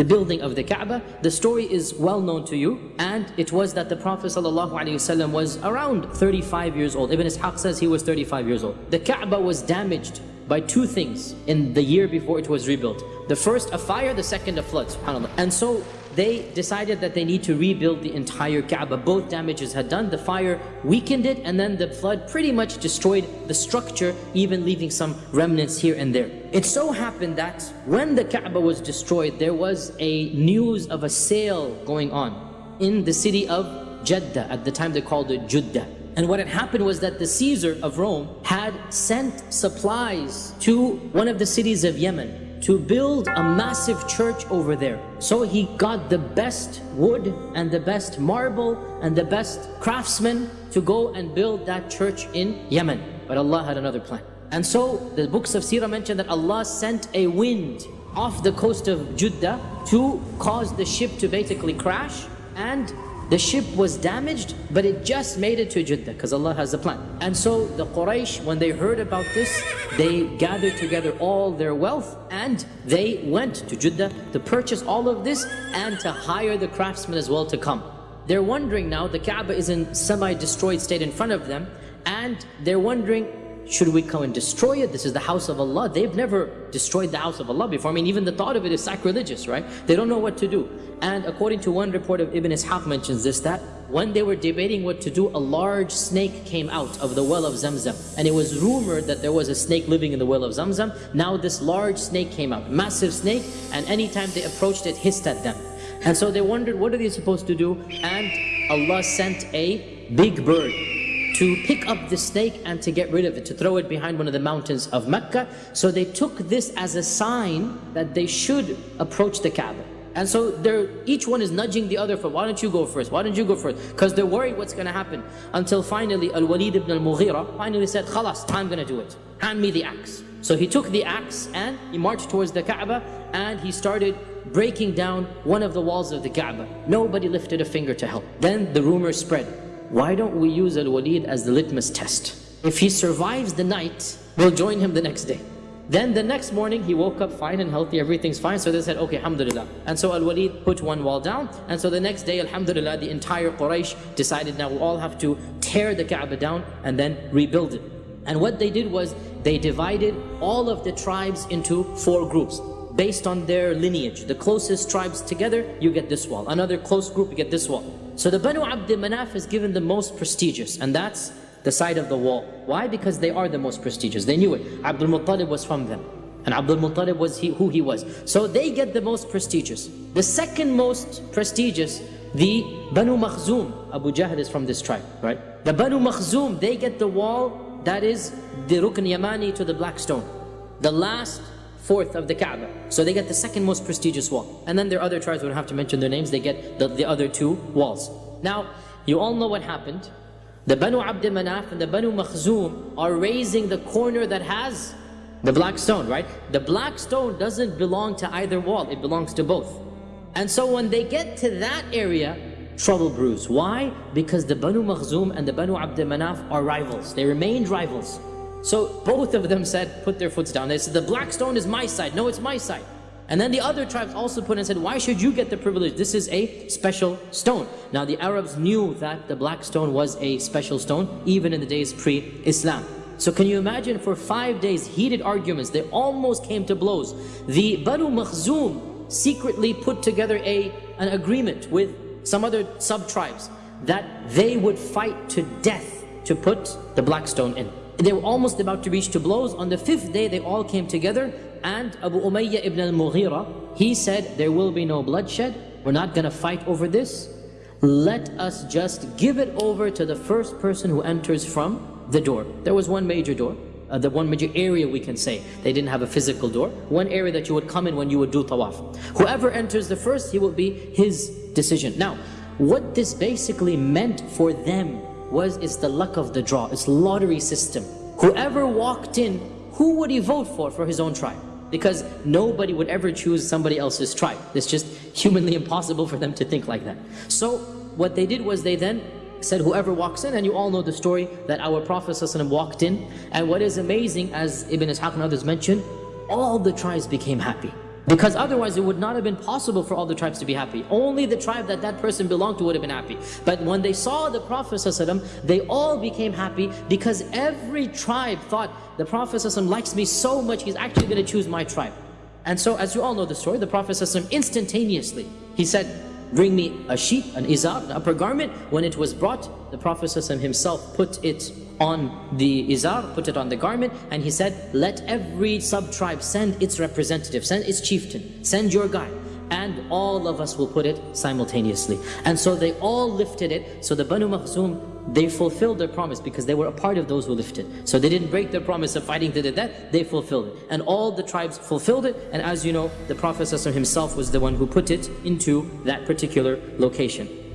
the building of the Kaaba. The story is well known to you, and it was that the Prophet ﷺ was around 35 years old. Ibn Ishaq says he was 35 years old. The Kaaba was damaged by two things in the year before it was rebuilt. The first, a fire, the second, a flood, subhanAllah. And so they decided that they need to rebuild the entire Kaaba. Both damages had done. The fire weakened it and then the flood pretty much destroyed the structure, even leaving some remnants here and there. It so happened that when the Kaaba was destroyed, there was a news of a sale going on in the city of Jeddah. At the time they called it Judah. And what had happened was that the Caesar of Rome had sent supplies to one of the cities of Yemen to build a massive church over there. So he got the best wood and the best marble and the best craftsmen to go and build that church in Yemen. But Allah had another plan. And so the books of Sirah mention that Allah sent a wind off the coast of Judah to cause the ship to basically crash and the ship was damaged, but it just made it to Jeddah because Allah has a plan. And so the Quraysh, when they heard about this, they gathered together all their wealth and they went to Jeddah to purchase all of this and to hire the craftsmen as well to come. They're wondering now, the Kaaba is in semi-destroyed state in front of them and they're wondering, should we come and destroy it? This is the house of Allah. They've never destroyed the house of Allah before. I mean, even the thought of it is sacrilegious, right? They don't know what to do. And according to one report of Ibn Ishaq mentions this, that when they were debating what to do, a large snake came out of the well of Zamzam. And it was rumored that there was a snake living in the well of Zamzam. Now this large snake came out, massive snake, and anytime they approached it, hissed at them. And so they wondered, what are they supposed to do? And Allah sent a big bird to pick up the snake and to get rid of it, to throw it behind one of the mountains of Mecca. So they took this as a sign that they should approach the Kaaba. And so they're, each one is nudging the other for, why don't you go first? Why don't you go first? Because they're worried what's going to happen. Until finally Al-Walid ibn al-Mughira finally said, Khalas, I'm going to do it. Hand me the axe. So he took the axe and he marched towards the Kaaba and he started breaking down one of the walls of the Kaaba. Nobody lifted a finger to help. Then the rumor spread why don't we use Al-Walid as the litmus test? If he survives the night, we'll join him the next day. Then the next morning, he woke up fine and healthy, everything's fine. So they said, okay, alhamdulillah. And so Al-Walid put one wall down. And so the next day, alhamdulillah, the entire Quraysh decided now we all have to tear the Kaaba down and then rebuild it. And what they did was, they divided all of the tribes into four groups based on their lineage. The closest tribes together, you get this wall. Another close group, you get this wall. So the Banu Abd Manaf is given the most prestigious, and that's the side of the wall. Why? Because they are the most prestigious. They knew it. Abdul Muttalib was from them. And Abdul Muttalib was he, who he was. So they get the most prestigious. The second most prestigious, the Banu Makhzum. Abu Jahl is from this tribe, right? The Banu Makhzum, they get the wall that is the Rukn Yamani to the Black Stone. The last fourth of the Kaaba. So they get the second most prestigious wall. And then their other tribes, we don't have to mention their names, they get the, the other two walls. Now, you all know what happened. The Banu Abd Manaf and the Banu Makhzum are raising the corner that has the black stone, right? The black stone doesn't belong to either wall, it belongs to both. And so when they get to that area, trouble brews. Why? Because the Banu Makhzum and the Banu Abd Manaf are rivals. They remained rivals. So both of them said, put their foots down. They said, the black stone is my side. No, it's my side. And then the other tribes also put and said, why should you get the privilege? This is a special stone. Now the Arabs knew that the black stone was a special stone, even in the days pre-Islam. So can you imagine for five days, heated arguments, they almost came to blows. The Banu Makhzum secretly put together a, an agreement with some other sub-tribes that they would fight to death to put the black stone in. They were almost about to reach to blows. On the fifth day, they all came together and Abu Umayyah ibn al-Mughira, he said, there will be no bloodshed. We're not going to fight over this. Let us just give it over to the first person who enters from the door. There was one major door. Uh, the one major area we can say. They didn't have a physical door. One area that you would come in when you would do tawaf. Whoever enters the first, he will be his decision. Now, what this basically meant for them was it's the luck of the draw. It's lottery system. Whoever walked in, who would he vote for for his own tribe? Because nobody would ever choose somebody else's tribe. It's just humanly impossible for them to think like that. So what they did was they then said whoever walks in, and you all know the story that our Prophet ﷺ walked in. And what is amazing, as Ibn Ishaq and others mentioned, all the tribes became happy. Because otherwise it would not have been possible for all the tribes to be happy. Only the tribe that that person belonged to would have been happy. But when they saw the Prophet ﷺ, they all became happy because every tribe thought, the Prophet ﷺ likes me so much, he's actually going to choose my tribe. And so as you all know the story, the Prophet ﷺ instantaneously, he said, bring me a sheet, an izar, an upper garment. When it was brought, the Prophet himself put it on the izar, put it on the garment, and he said, let every sub-tribe send its representative, send its chieftain, send your guy and all of us will put it simultaneously. And so they all lifted it. So the Banu Makhzum, they fulfilled their promise because they were a part of those who lifted. So they didn't break their promise of fighting to the death, they fulfilled it. And all the tribes fulfilled it. And as you know, the Prophet himself was the one who put it into that particular location.